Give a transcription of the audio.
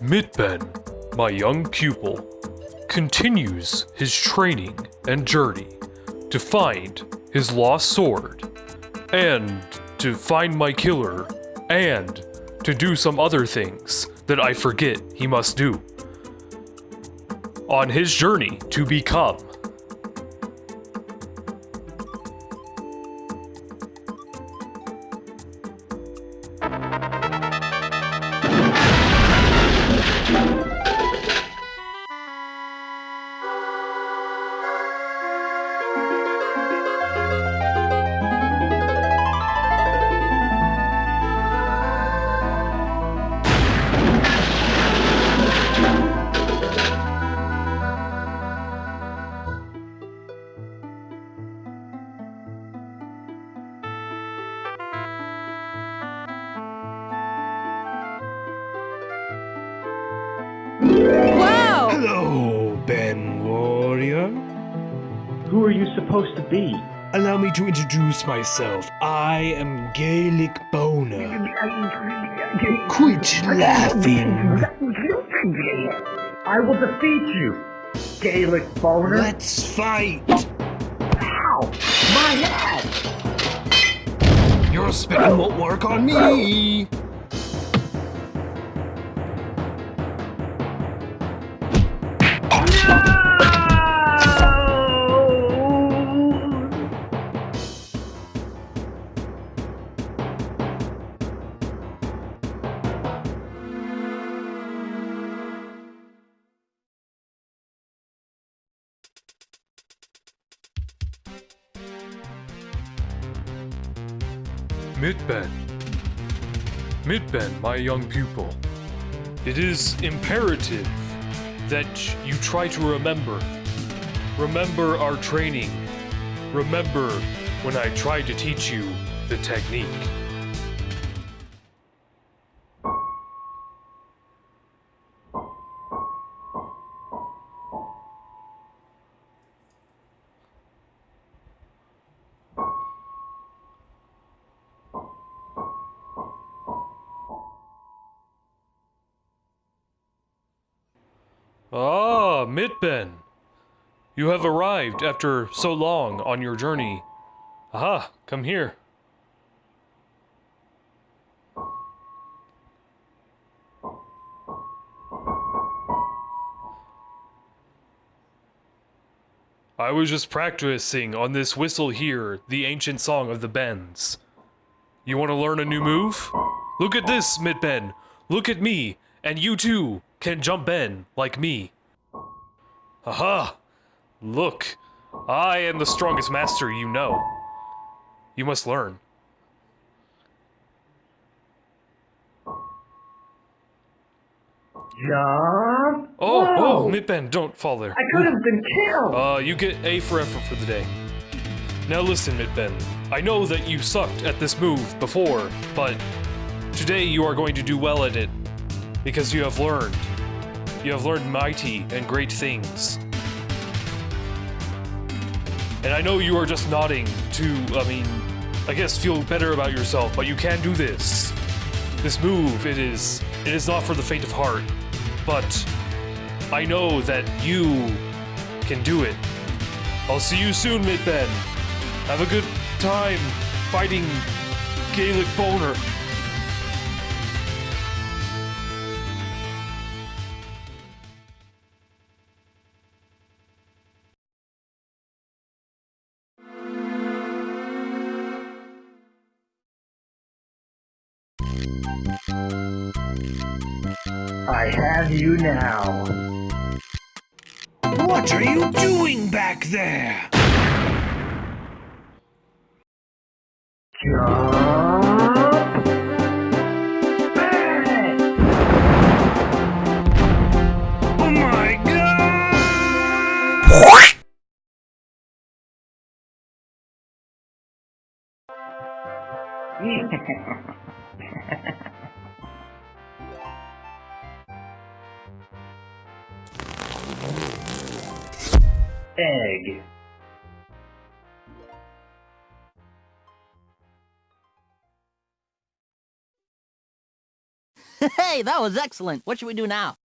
Mitben, my young pupil, continues his training and journey to find his lost sword, and to find my killer, and to do some other things that I forget he must do. On his journey to become Who are you supposed to be? Allow me to introduce myself. I am Gaelic Boner. Quit laughing. I will defeat you, Gaelic boner. Let's fight. Ow! My head! Your spitting won't work on me. Mitben. Mitben, my young pupil. It is imperative that you try to remember. Remember our training. Remember when I tried to teach you the technique. Ah, Mitben. You have arrived after so long on your journey. Aha, come here. I was just practicing on this whistle here, the ancient song of the Bens. You want to learn a new move? Look at this, Mitben. Look at me, and you too can jump in, like me. Aha! Look, I am the strongest master you know. You must learn. Jump! Oh, Whoa! oh, Mitben, don't fall there. I could have been killed! Uh, you get A for effort for the day. Now listen, Mitben. I know that you sucked at this move before, but today you are going to do well at it. Because you have learned. You have learned mighty and great things. And I know you are just nodding to, I mean, I guess feel better about yourself, but you can do this. This move, it is, it is not for the faint of heart. But I know that you can do it. I'll see you soon, Mitben. Have a good time fighting Gaelic Boner. I have you now. What are you doing back there? Jump! Oh my god! egg. Hey, that was excellent. What should we do now?